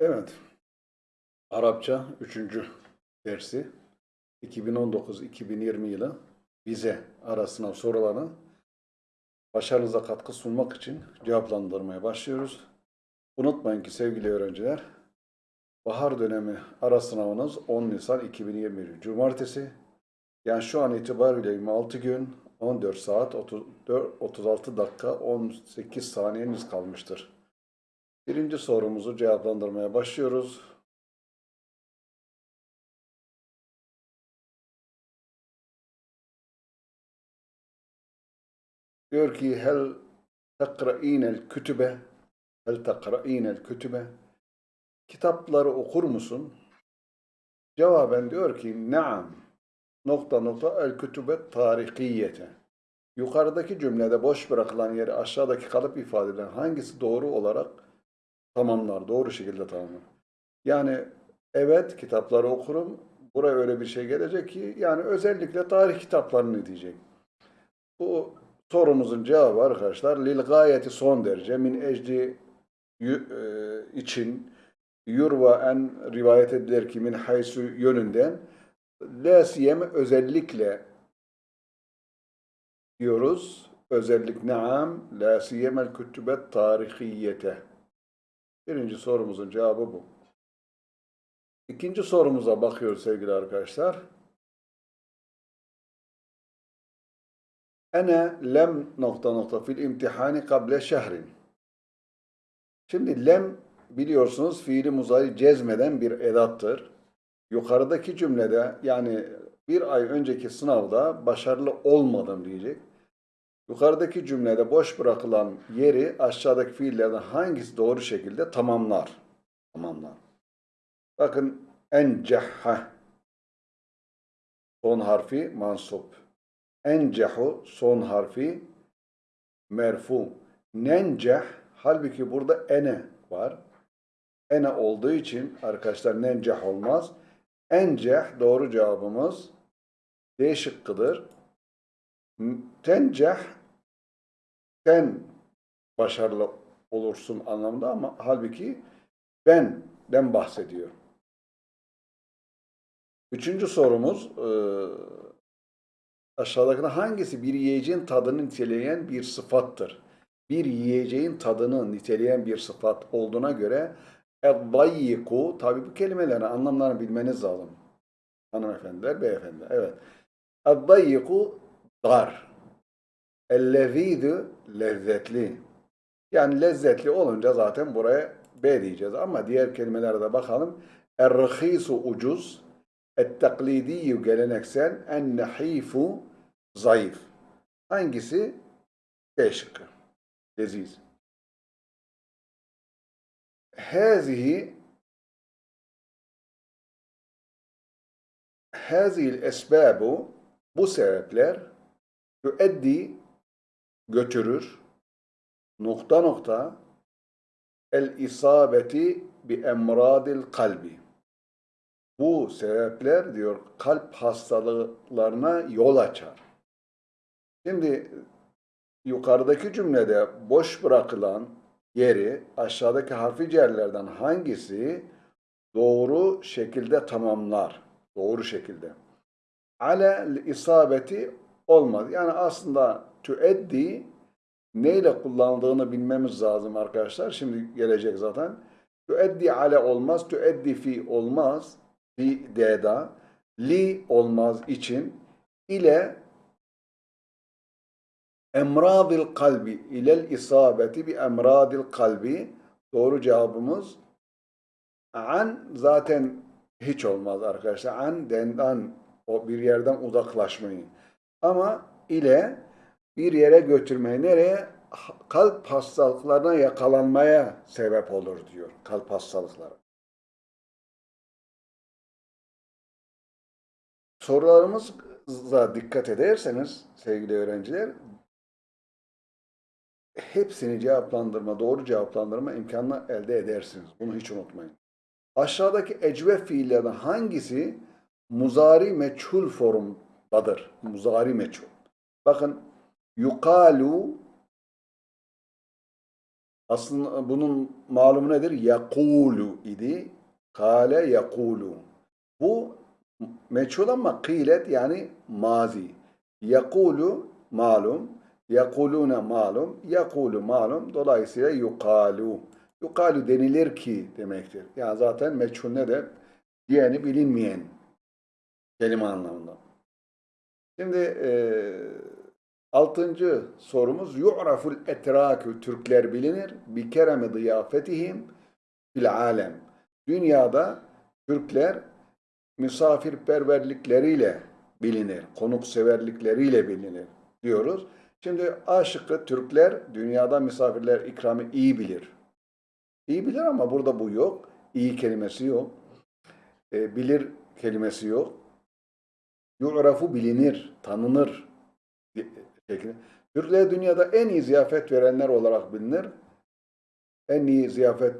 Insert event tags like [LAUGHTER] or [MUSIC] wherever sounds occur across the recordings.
Evet. Arapça 3. dersi 2019-2020 yılı vize arasına sorularını başarınıza katkı sunmak için cevaplandırmaya başlıyoruz. Unutmayın ki sevgili öğrenciler, bahar dönemi ara sınavınız 10 Nisan 2021 Cumartesi. Yani şu an itibariyle 26 gün, 14 saat, 34, 36 dakika, 18 saniyeniz kalmıştır. Birinci sorumuzu cevaplandırmaya başlıyoruz. Diyor ki hel tekra'inel kütübe hel tekra'inel kütübe kitapları okur musun? Cevaben diyor ki naam nokta nokta el kütübe tarikiyete yukarıdaki cümlede boş bırakılan yeri aşağıdaki kalıp ifadeden hangisi doğru olarak tamamlar, doğru şekilde tamamlar. Yani evet kitapları okurum, buraya öyle bir şey gelecek ki yani özellikle tarih kitaplarını diyecek. Bu sorumuzun cevabı arkadaşlar lil gayeti son derece min ecdi e, için yurva en rivayet edilir ki min haysu yönünden la siyeme özellikle diyoruz. Özellik naam la siyemel kütübet tarihiyete. Birinci sorumuzun cevabı bu. İkinci sorumuza bakıyoruz sevgili arkadaşlar. Ene lem nokta nokta fil imtihani kable şehrin. Şimdi lem biliyorsunuz fiili muzari cezmeden bir edattır. Yukarıdaki cümlede yani bir ay önceki sınavda başarılı olmadım diyecek. Yukarıdaki cümlede boş bırakılan yeri aşağıdaki fiillerden hangisi doğru şekilde tamamlar? Tamamlar. Bakın encehha son harfi mansup. Encehu son harfi merfu. Nenceh halbuki burada ene var. Ene olduğu için arkadaşlar nenceh olmaz. Enceh doğru cevabımız D şıkkıdır. Tenceh sen başarılı olursun anlamında ama halbuki benden bahsediyor. Üçüncü sorumuz e, aşağıdakine hangisi bir yiyeceğin tadını niteleyen bir sıfattır? Bir yiyeceğin tadını niteleyen bir sıfat olduğuna göre eddayyiku tabi bu kelimelerin anlamlarını bilmeniz lazım. Hanımefendiler, beyefendiler. Evet. Eddayyiku dar. Ellezîdü lezzetli. Yani lezzetli olunca zaten buraya B diyeceğiz. Ama diğer kelimelere de bakalım. Er-rıhîsu ucuz. Et-taklidiyyu geleneksel. En-nehifu zayıf. Hangisi? B şıkkı. Leziz. Hâzihi Hâzihil esbâbu bu sebepler yüeddi götürür nokta nokta el isabeti bi emradil kalbi. Bu sebepler diyor kalp hastalıklarına yol açar. Şimdi yukarıdaki cümlede boş bırakılan yeri aşağıdaki harfi cerlerden hangisi doğru şekilde tamamlar? Doğru şekilde. Ale isabeti olmaz. Yani aslında tüeddi neyle kullandığını bilmemiz lazım arkadaşlar. Şimdi gelecek zaten. Tüeddi ale olmaz. Tüeddi fi olmaz. Fi d'da. Li olmaz için. ile emradil kalbi ilel isabeti bi emradil kalbi doğru cevabımız an zaten hiç olmaz arkadaşlar. An dendan o bir yerden uzaklaşmayı. Ama ile bir yere götürmeyi nereye? Kalp hastalıklarına yakalanmaya sebep olur diyor. Kalp hastalıkları. Sorularımıza dikkat ederseniz sevgili öğrenciler hepsini cevaplandırma, doğru cevaplandırma imkanını elde edersiniz. Bunu hiç unutmayın. Aşağıdaki ecve fiillerden hangisi muzari meçhul formdadır? Muzari meçhul. Bakın yukalu Aslında bunun malumu nedir? Yakulu idi. Kale yakulu. Bu meçhul ama kılet yani mazi. Yakulu malum. Yakulune malum. Yakulu malum. Dolayısıyla yukalu. Yukalu denilir ki demektir. Yani zaten meçhul ne de diyeni bilinmeyen kelime anlamında. Şimdi eee Altıncı sorumuz yu'raful etrakü Türkler bilinir bi keremi ziyafetihim fil alem. Dünyada Türkler misafirperverlikleriyle bilinir, konukseverlikleriyle bilinir diyoruz. Şimdi A şıkkı Türkler dünyada misafirler ikramı iyi bilir. İyi bilir ama burada bu yok. İyi kelimesi yok. E, bilir kelimesi yok. Yu'rafu bilinir, tanınır şeklinde. Türkler dünyada en iyi ziyafet verenler olarak bilinir. En iyi ziyafet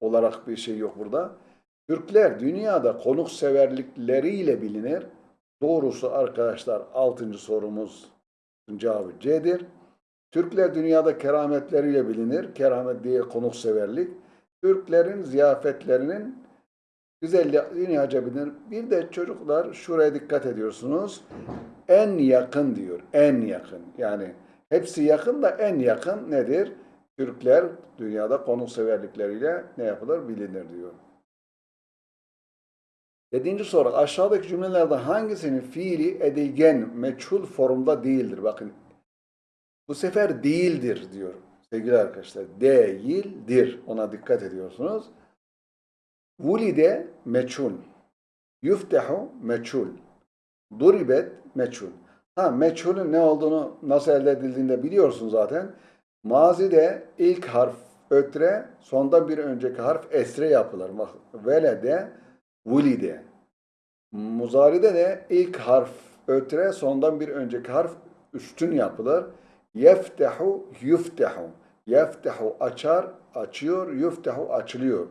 olarak bir şey yok burada. Türkler dünyada konukseverlikleriyle bilinir. Doğrusu arkadaşlar 6. sorumuz cevabı C'dir. Türkler dünyada kerametleriyle bilinir. Keramet diye konukseverlik. Türklerin ziyafetlerinin dünyaca bilinir. Bir de çocuklar şuraya dikkat ediyorsunuz en yakın diyor. En yakın. Yani hepsi yakın da en yakın nedir? Türkler dünyada konukseverlikleriyle ne yapılır bilinir diyor. Yedinci soru. Aşağıdaki cümlelerden hangisinin fiili edilgen, meçhul formda değildir? Bakın. Bu sefer değildir diyor. Sevgili arkadaşlar. Değildir. Ona dikkat ediyorsunuz. Vulide meçhul. Yuftehu meçhul. Duribet meçhul. Ha meçhulün ne olduğunu nasıl elde edildiğini de biliyorsun zaten. Mazide ilk harf ötre, sonda bir önceki harf esre yapılır. Velede, vulide. Muzaride de ilk harf ötre, sondan bir önceki harf üstün yapılır. Yeftehu, yuftehu. Yeftehu açar, açıyor, yuftehu açılıyor.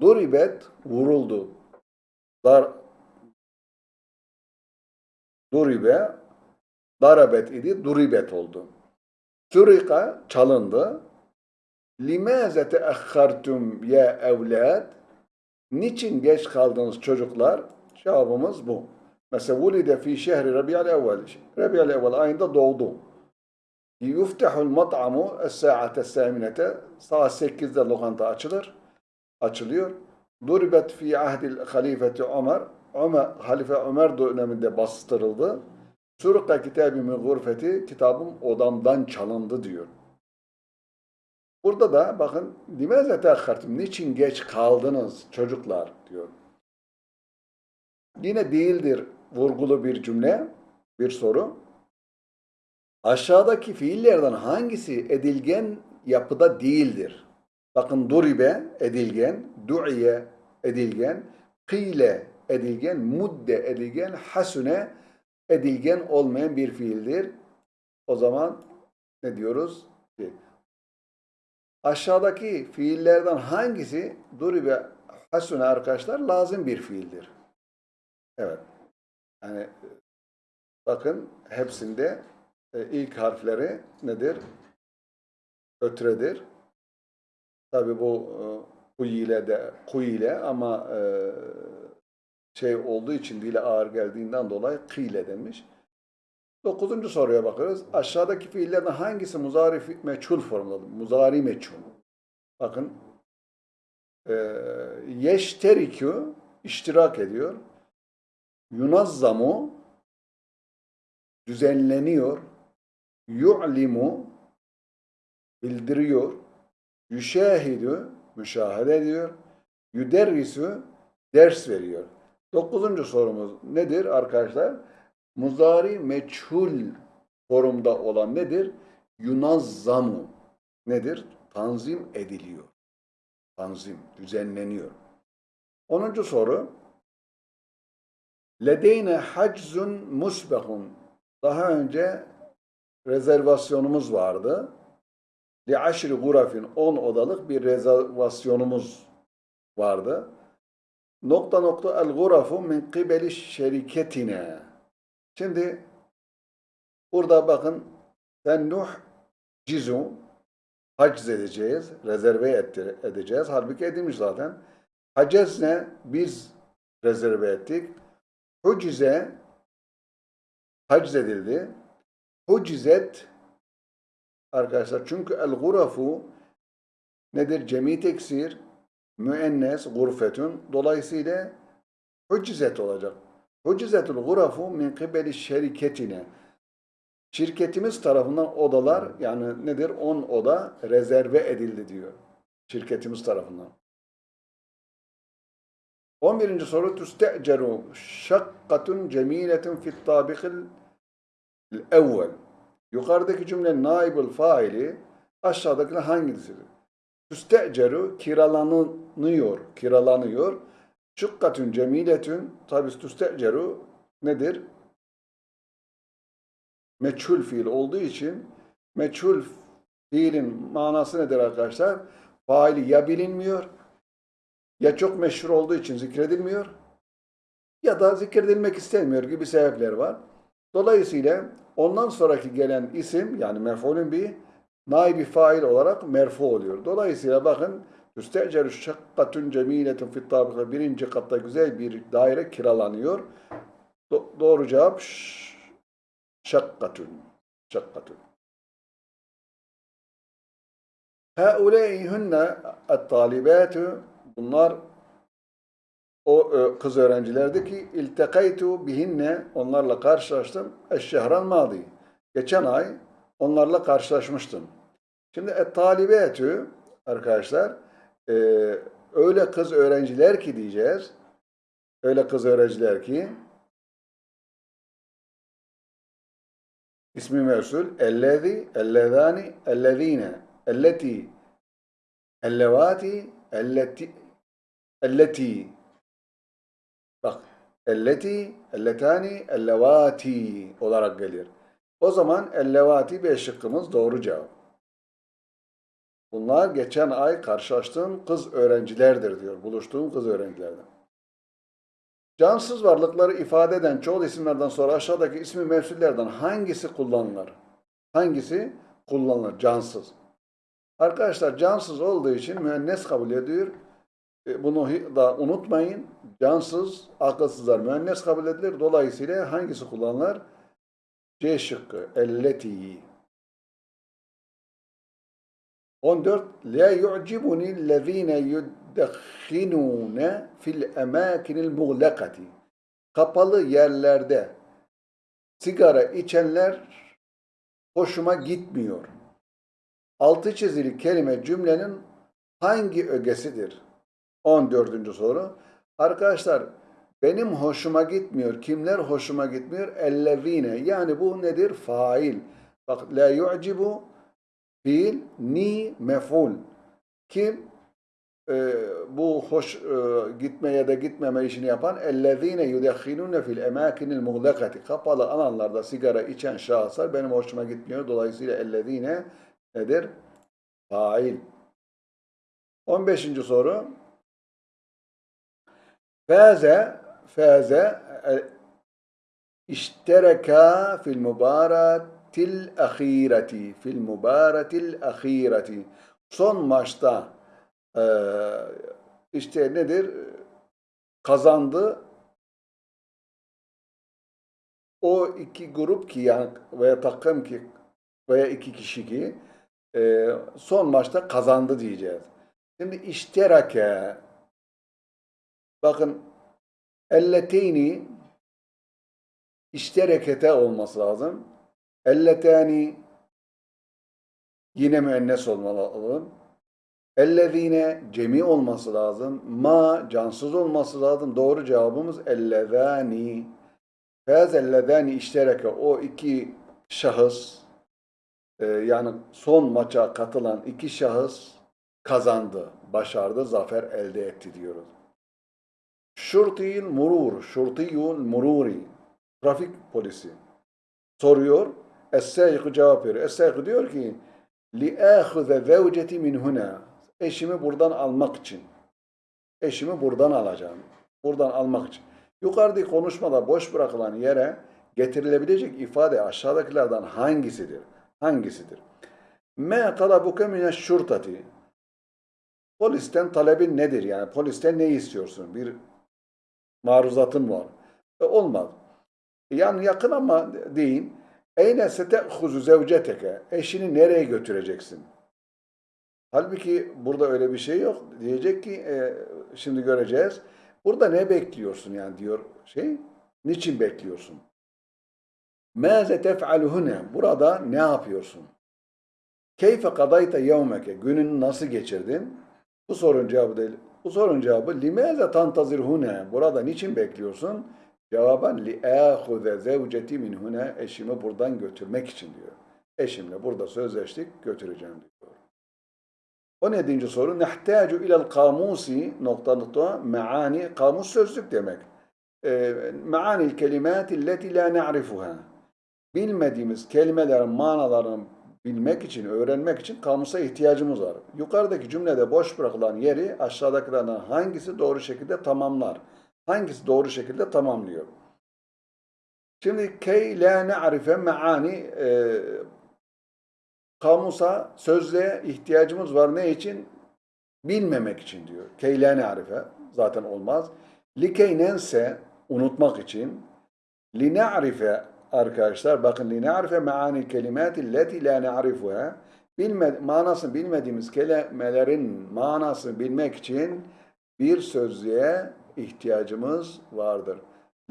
Duribet vuruldu. Dar, Duribe, darabet idi, duribet oldu. Sürika çalındı. Limaze teahhartum ya evlad? Niçin geç kaldınız çocuklar? Cevabımız bu. Mesela vulide fi şehri Rabi'al evvel. Rabi'al evvel ayında doğdu. Yuftahul mat'amu es-sa'ate saminete. Saat 8'de lokanta açılır. Açılıyor. Duribet fi ahdil halifeti Ömer. Ömer, Halife Ömer döneminde bastırıldı. Surukka kitabı min gurfeti, kitabım odamdan çalındı diyor. Burada da bakın, dimeze teakhartum, niçin geç kaldınız çocuklar diyor. Yine değildir vurgulu bir cümle, bir soru. Aşağıdaki fiillerden hangisi edilgen yapıda değildir? Bakın duribe edilgen, du'iye edilgen, kıyle edilgen, mudde edilgen, hasune edilgen olmayan bir fiildir. O zaman ne diyoruz? Aşağıdaki fiillerden hangisi duribe hasune arkadaşlar lazım bir fiildir? Evet. Yani bakın hepsinde e, ilk harfleri nedir? Ötredir. Tabi bu e, ku ile de ku ile ama e, şey olduğu için dile ağır geldiğinden dolayı kıyle denmiş. Dokuzuncu soruya bakıyoruz. Aşağıdaki fiillerden hangisi muzari meçhul formdadır? Muzari meçhul. Bakın. E, yeşterikü iştirak ediyor. Yunazzamu düzenleniyor. Yu'limu bildiriyor. Yüşahidü müşahede ediyor. Yüderrisü ders veriyor. Dokuzuncu sorumuz nedir arkadaşlar? Muzari meçhul forumda olan nedir? Yunazzamu nedir? Tanzim ediliyor. Tanzim, düzenleniyor. Onuncu soru. Ledeyne haczun musbehun. Daha önce rezervasyonumuz vardı. Li aşri gurafin 10 odalık bir rezervasyonumuz vardı. Nokta nokta el gurafu min kibeli şeriketine. Şimdi burada bakın Nuh cizu haciz edeceğiz, rezerve ettir- edeceğiz. Halbuki edilmiş zaten. Hacez? Biz rezerve ettik. Hucize haciz edildi. Hucizet arkadaşlar çünkü el gurafu nedir? Cemi teksir, müennes, gurfetun. Dolayısıyla hucizet olacak. Hucizetul gurafu min kibeli şeriketine. Şirketimiz tarafından odalar yani nedir? 10 oda rezerve edildi diyor. Şirketimiz tarafından. 11. soru tüste'ceru şakkatun cemiletun fit tabikil evvel. Yukarıdaki cümlenin naibül faili aşağıdakiler hangisidir? Tüste'ceru kiralanıyor, kiralanıyor. Şıkkatun cemiletun tabi tüste'ceru nedir? Meçhul fiil olduğu için meçhul fiilin manası nedir arkadaşlar? Faili ya bilinmiyor ya çok meşhur olduğu için zikredilmiyor ya da zikredilmek istenmiyor gibi sebepler var. Dolayısıyla ondan sonraki gelen isim yani mef'ulün bir naibi fail olarak merfu oluyor. Dolayısıyla bakın Üsteceru şakkatun cemiletun fit tabika birinci katta güzel bir daire kiralanıyor. Do- doğru cevap şakkatun. Şakkatun. Haulâi hunne et-talibâtu bunlar o e, kız öğrencilerdi ki iltekaytu bihinne onlarla karşılaştım eşşehran madi. Geçen ay onlarla karşılaşmıştım. Şimdi et-talibâtu arkadaşlar e, öyle kız öğrenciler ki diyeceğiz. Öyle kız öğrenciler ki ismi mevsul ellezi, ellezani, ellezine, elleti, ellevati, elleti, elleti. Bak, elleti, elletani, ellevati olarak gelir. O zaman ellevati bir şıkkımız doğru cevap. Bunlar geçen ay karşılaştığım kız öğrencilerdir diyor. Buluştuğum kız öğrencilerden. Cansız varlıkları ifade eden çoğul isimlerden sonra aşağıdaki ismi mevsullerden hangisi kullanılır? Hangisi kullanılır? Cansız. Arkadaşlar cansız olduğu için müennes kabul ediyor. E, Bunu da unutmayın. Cansız, akılsızlar müennes kabul edilir. Dolayısıyla hangisi kullanılır? C şıkkı. Elleti. 14. La yu'cibuni allazine yuddakhinune fil emakinil muğlakati. Kapalı yerlerde sigara içenler hoşuma gitmiyor. Altı çizili kelime cümlenin hangi ögesidir? 14. soru. Arkadaşlar benim hoşuma gitmiyor. Kimler hoşuma gitmiyor? Ellezine. Yani bu nedir? Fail. Bak la yu'cibu fiil ni mef'ul. Kim e, bu hoş e, gitme ya da gitmeme işini yapan ellezine yudekhinune fil emakinil muğlakati. Kapalı alanlarda sigara içen şahıslar benim hoşuma gitmiyor. Dolayısıyla ellezine nedir? Fail. 15. soru. Faze faze e, iştereka fil mübaretil ahireti fil mübaretil ahireti. Son maçta e, işte nedir? Kazandı. O iki grup ki yani veya takım ki veya iki kişi ki e, son maçta kazandı diyeceğiz. Şimdi işterake bakın elleteyni işterekete olması lazım. Elletani yine müennes olmalı. Ellezine cemi olması lazım. Ma cansız olması lazım. Doğru cevabımız ellezani. Fez ellezani iştereke o iki şahıs e, yani son maça katılan iki şahıs kazandı, başardı, zafer elde etti diyoruz. Şurtiyul murur, şurtiyul mururi, trafik polisi soruyor. Es-Sâyık cevap veriyor. Es-Sâyık diyor ki لِأَخُذَ زَوْجَتِ min huna. Eşimi buradan almak için. Eşimi buradan alacağım. Buradan almak için. Yukarıdaki konuşmada boş bırakılan yere getirilebilecek ifade aşağıdakilerden hangisidir? Hangisidir? Me talabuke mine şurtati. Polisten talebin nedir? Yani polisten ne istiyorsun? Bir maruzatın var. E, olmaz. Yani yakın ama değil. Eyne sete'huzu zevceteke. Eşini nereye götüreceksin? Halbuki burada öyle bir şey yok. Diyecek ki e, şimdi göreceğiz. Burada ne bekliyorsun yani diyor şey. Niçin bekliyorsun? Mâze tef'alu hune. Burada ne yapıyorsun? Keyfe kadayta yevmeke. Gününü nasıl geçirdin? Bu sorunun cevabı değil. Bu sorunun cevabı limâze tantazir hune. Burada niçin bekliyorsun? Cevaben li âhuze zevceti min hune. Eşimi buradan götürmek için diyor. Eşimle burada sözleştik götüreceğim diyor. 17. soru. Nehtâcu ilel kamusi nokta nokta meani. Kamus sözlük demek. E, meanil kelimati leti la na'rifuha. Bilmediğimiz kelimelerin manalarını bilmek için, öğrenmek için kamusa ihtiyacımız var. Yukarıdaki cümlede boş bırakılan yeri aşağıdakilerden hangisi doğru şekilde tamamlar? Hangisi doğru şekilde tamamlıyor? Şimdi key la ne'arife meani e, kamusa, sözlüğe ihtiyacımız var. Ne için? Bilmemek için diyor. Key la ne'arife zaten olmaz. Likey nense unutmak için. Li ne'arife arkadaşlar bakın ne'arife meani kelimati leti la ne'arifuha bilme, manasını bilmediğimiz kelimelerin manasını bilmek için bir sözlüğe ihtiyacımız vardır.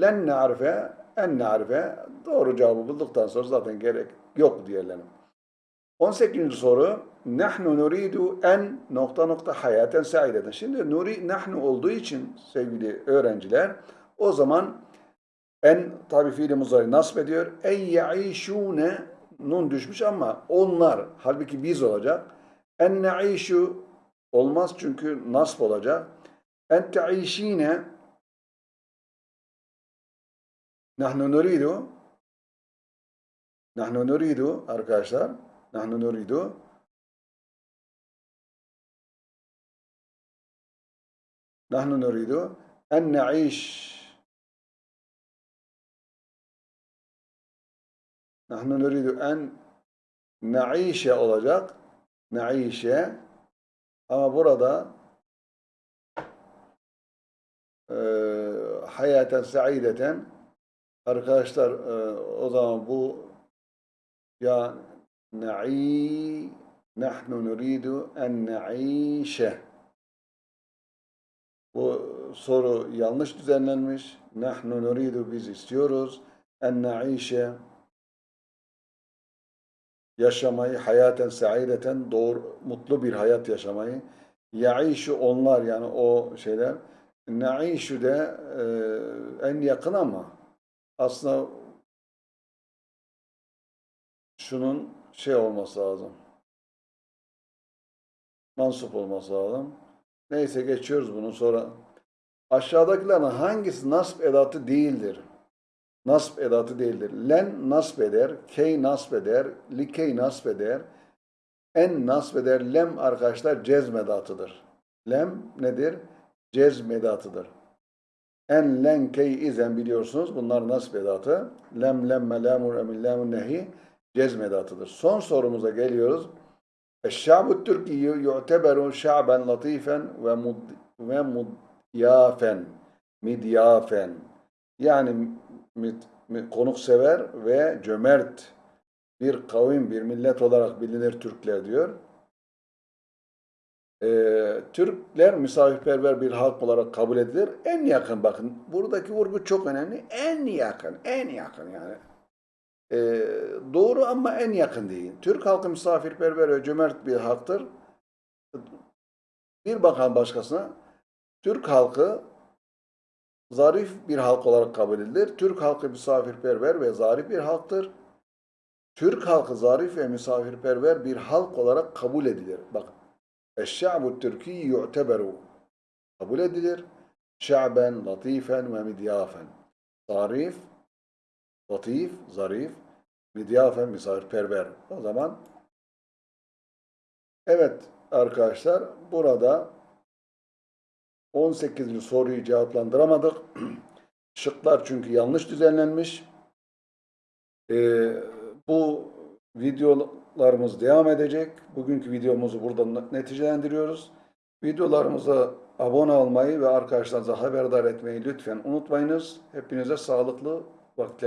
Len ne'arife en ne'arife doğru cevabı bulduktan sonra zaten gerek yok diyelim. 18. soru nahnu nuridu en nokta nokta hayaten saideten. Şimdi nuri nahnu olduğu için sevgili öğrenciler o zaman en tabi fiili muzari nasip ediyor. En yaişune nun düşmüş ama onlar halbuki biz olacak. En ne'işu olmaz çünkü nasp olacak. En te'işine nahnu nuridu nahnu nuridu arkadaşlar nahnu nuridu nahnu nuridu en ne'iş nahnu nuridu en ne'işe olacak. Ne'işe ama burada e, hayaten saideten arkadaşlar e, o zaman bu ya na'i nahnu nuridu en na'işe. Bu soru yanlış düzenlenmiş. Nahnu nuridu biz istiyoruz. En na'işe yaşamayı, hayaten saideten doğru, mutlu bir hayat yaşamayı. Ya'işu onlar yani o şeyler. Na'işu de e, en yakın ama aslında şunun şey olması lazım. Mansup olması lazım. Neyse geçiyoruz bunu sonra. Aşağıdakilerin hangisi nasb edatı değildir? Nasb edatı değildir. Len nasb eder, key nasb eder, likey nasb eder, en nasb eder. Lem arkadaşlar cezmedatıdır. Lem nedir? Cezmedatıdır. En, len, key, izen biliyorsunuz. Bunlar nasb edatı. Lem, lemme, lamur, emin, lamun, nehi cezmedatıdır. Son sorumuza geliyoruz. Eşşa'bu Türkiye yu'teberu şa'ben latifen ve mud ve mudyafen midyafen yani konuksever ve cömert bir kavim, bir millet olarak bilinir Türkler diyor. Ee, Türkler misafirperver bir halk olarak kabul edilir. En yakın bakın buradaki vurgu çok önemli. En yakın, en yakın yani. Ee, doğru ama en yakın değil. Türk halkı misafirperver ve cömert bir halktır. Bir bakan başkasına Türk halkı zarif bir halk olarak kabul edilir. Türk halkı misafirperver ve zarif bir halktır. Türk halkı zarif ve misafirperver bir halk olarak kabul edilir. Bak, Eşşa'bu Türki yu'teberu kabul edilir. Şa'ben, latifen ve midyafen. Zarif, latif, zarif, midyafen, misafirperver. O zaman evet arkadaşlar burada 18. soruyu cevaplandıramadık. [CLEARS THROAT] Şıklar çünkü yanlış düzenlenmiş. Ee, bu videolarımız devam edecek. Bugünkü videomuzu burada neticelendiriyoruz. Videolarımıza abone olmayı ve arkadaşlarınıza haberdar etmeyi lütfen unutmayınız. Hepinize sağlıklı vakitler.